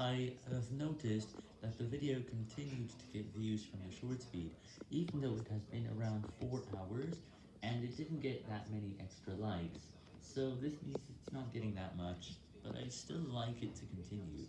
I have noticed that the video continued to get views from the Shorts feed, even though it has been around 4 hours, and it didn't get that many extra likes, so this means it's not getting that much, but I still like it to continue.